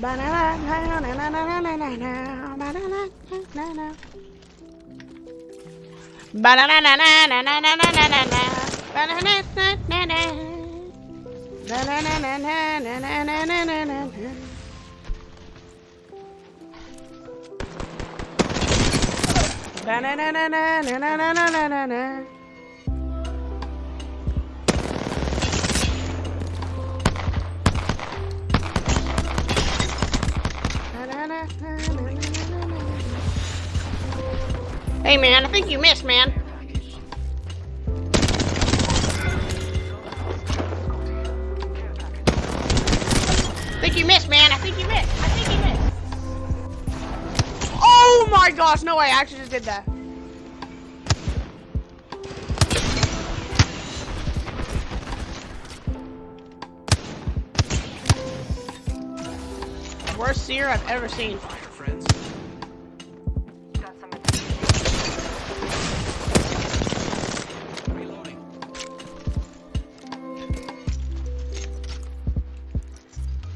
Ba na na na na na na na na. Ba na na na na. Ba na na na na na na na na na. Ba na na na na. Ba na na na na na na na na na. Ba na na na na na na na na na na. Hey man, I think you missed, man. I think you missed, man. I think you missed. I think you missed. Oh my gosh, no way. I actually just did that. Worst seer I've ever seen. friends. Reloading.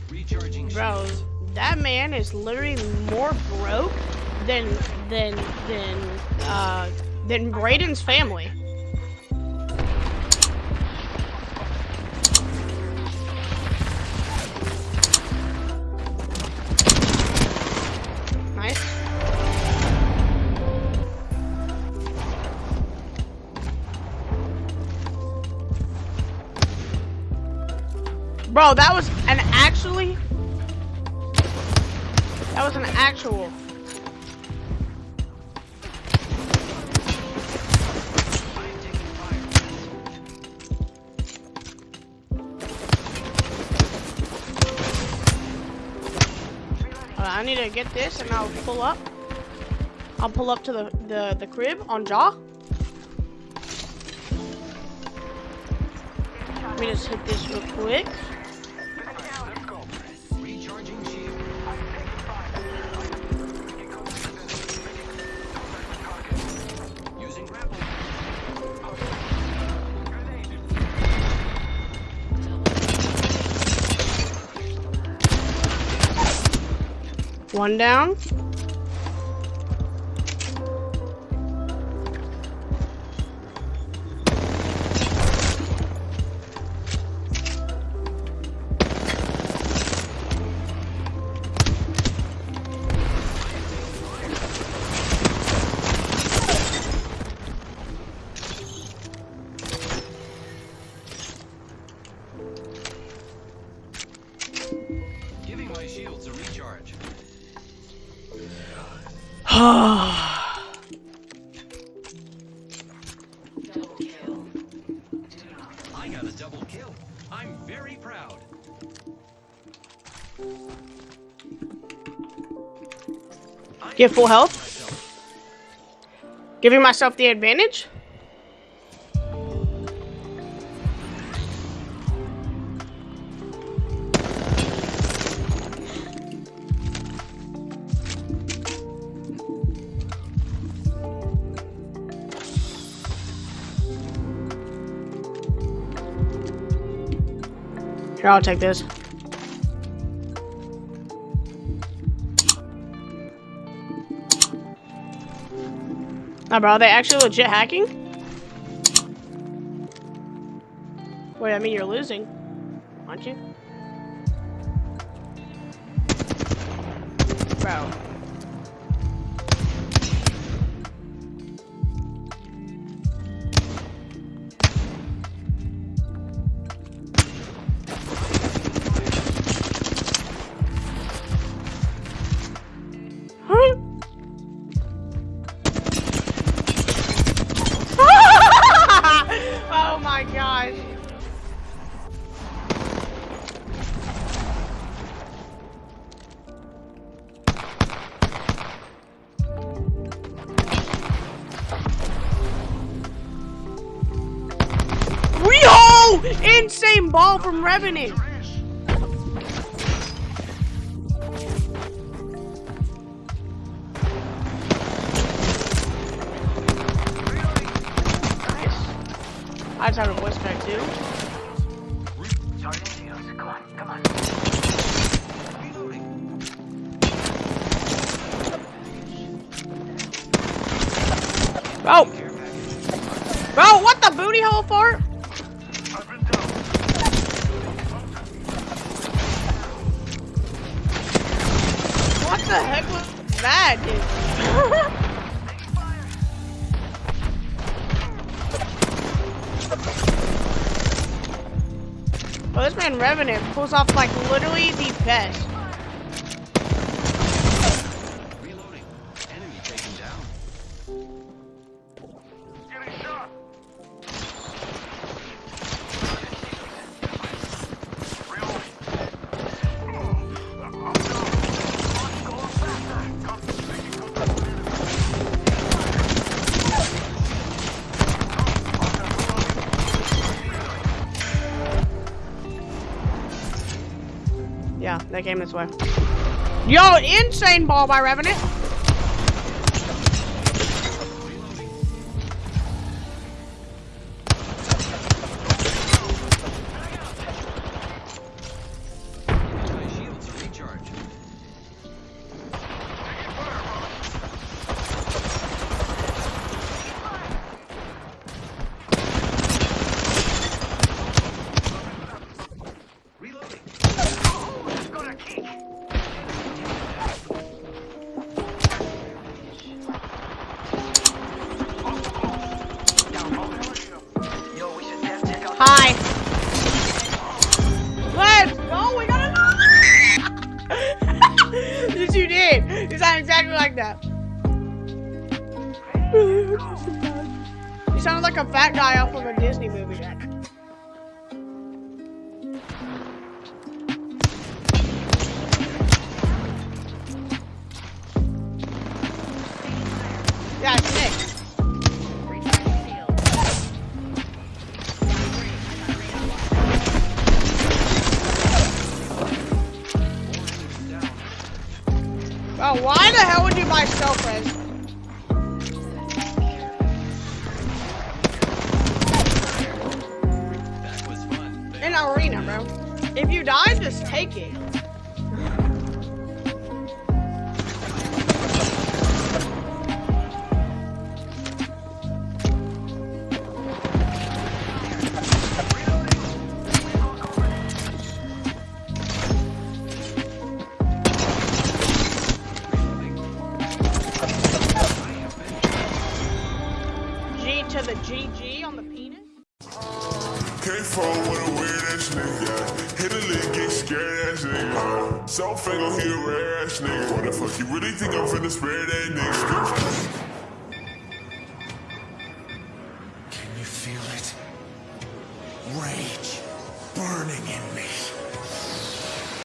Recharging Bro, that man is literally more broke than than than uh than Braden's family. Bro, that was an actually that was an actual. I need to get this and I'll pull up. I'll pull up to the, the, the crib on Jaw. Let me just hit this real quick. One down. I got a double kill. I'm very proud. Get full health. Giving myself the advantage. Here, I'll take this. Nah, bro, are they actually legit hacking? Wait, I mean you're losing, aren't you? Bro. Mm-hmm. oh my gosh. Insane ball from Revenant. I just have a voice crack too. Come on. Bro! Bro, what the booty hole for? What the heck was that, dude? Oh, man Revenant pulls off like literally the best. They came this way. Yo, insane ball by Revenant. sound. You sounded like a fat guy off of a Disney movie. Hell would you buy self res? Arena, bro. If you die, just take it. Nigga. So finger, he a rare ass nigga. What the fuck, you really think I'm finna spare that nigga?